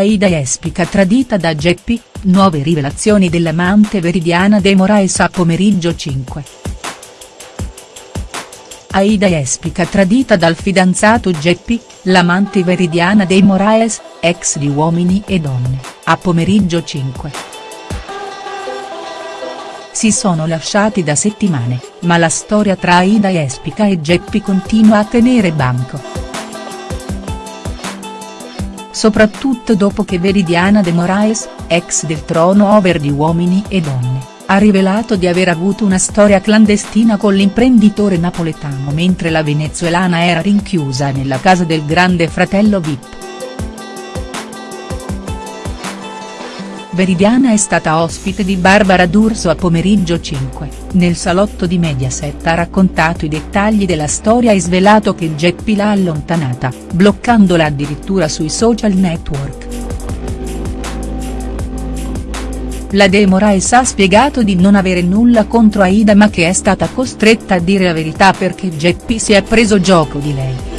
Aida Espica tradita da Geppi, nuove rivelazioni dell'amante Veridiana De Moraes a pomeriggio 5. Aida Espica tradita dal fidanzato Geppi, l'amante Veridiana De Moraes, ex di Uomini e Donne, a pomeriggio 5. Si sono lasciati da settimane, ma la storia tra Aida Espica e Geppi continua a tenere banco soprattutto dopo che Veridiana De Moraes, ex del trono over di Uomini e Donne, ha rivelato di aver avuto una storia clandestina con l'imprenditore napoletano mentre la venezuelana era rinchiusa nella casa del grande fratello Vip. Veridiana è stata ospite di Barbara D'Urso a pomeriggio 5, nel salotto di Mediaset ha raccontato i dettagli della storia e svelato che Geppi l'ha allontanata, bloccandola addirittura sui social network. La De Moraes ha spiegato di non avere nulla contro Aida ma che è stata costretta a dire la verità perché Geppi si è preso gioco di lei.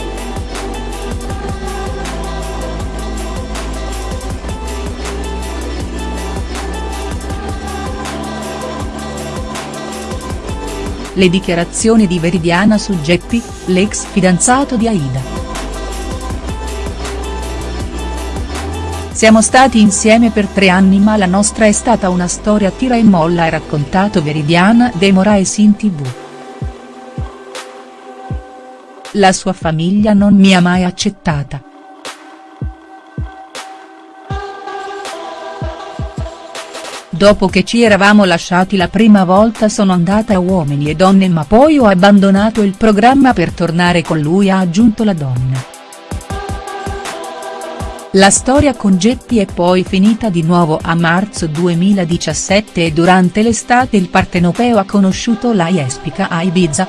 Le dichiarazioni di Veridiana su Geppi, l'ex fidanzato di Aida. Siamo stati insieme per tre anni ma la nostra è stata una storia tira e molla ha raccontato Veridiana De Moraes in tv. La sua famiglia non mi ha mai accettata. Dopo che ci eravamo lasciati la prima volta sono andata a Uomini e Donne ma poi ho abbandonato il programma per tornare con lui ha aggiunto la donna. La storia con Geppi è poi finita di nuovo a marzo 2017 e durante l'estate il partenopeo ha conosciuto la Jespica a Ibiza.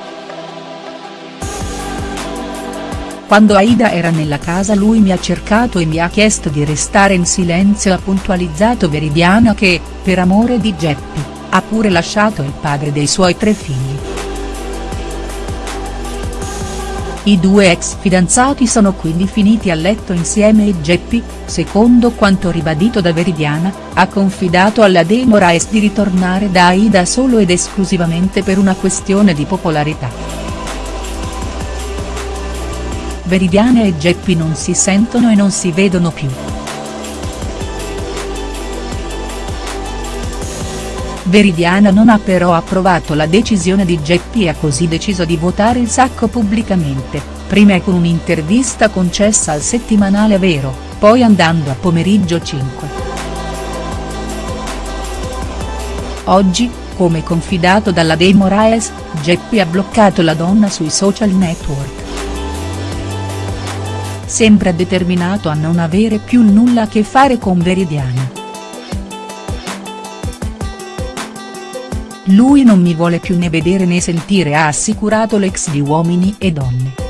Quando Aida era nella casa lui mi ha cercato e mi ha chiesto di restare in silenzio ha puntualizzato Veridiana che, per amore di Geppi, ha pure lasciato il padre dei suoi tre figli. I due ex fidanzati sono quindi finiti a letto insieme e Geppi, secondo quanto ribadito da Veridiana, ha confidato alla De Moraes di ritornare da Aida solo ed esclusivamente per una questione di popolarità. Veridiana e Geppi non si sentono e non si vedono più. Veridiana non ha però approvato la decisione di Geppi e ha così deciso di votare il sacco pubblicamente, prima con un'intervista concessa al settimanale Vero, poi andando a pomeriggio 5. Oggi, come confidato dalla De Moraes, Geppi ha bloccato la donna sui social network sembra determinato a non avere più nulla a che fare con Veridiana. Lui non mi vuole più né vedere né sentire ha assicurato l'ex di Uomini e Donne.